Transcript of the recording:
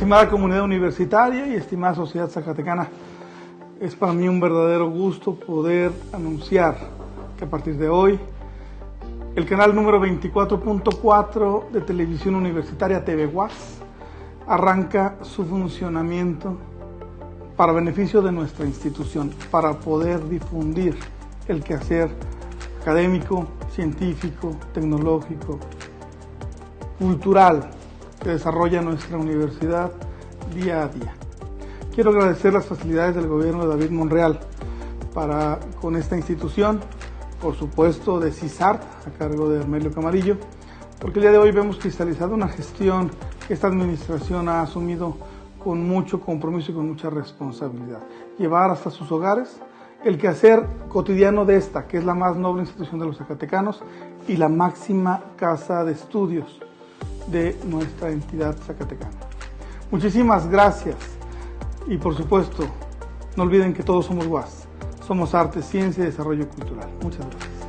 Estimada comunidad universitaria y estimada sociedad zacatecana, es para mí un verdadero gusto poder anunciar que a partir de hoy el canal número 24.4 de televisión universitaria TV UAS arranca su funcionamiento para beneficio de nuestra institución, para poder difundir el quehacer académico, científico, tecnológico, cultural que desarrolla nuestra universidad día a día. Quiero agradecer las facilidades del gobierno de David Monreal para con esta institución, por supuesto de CISART a cargo de Hermelio Camarillo, porque el día de hoy vemos cristalizada una gestión que esta administración ha asumido con mucho compromiso y con mucha responsabilidad. Llevar hasta sus hogares el quehacer cotidiano de esta, que es la más noble institución de los zacatecanos y la máxima casa de estudios de nuestra entidad zacatecana. Muchísimas gracias y por supuesto, no olviden que todos somos UAS. Somos arte, ciencia y desarrollo cultural. Muchas gracias.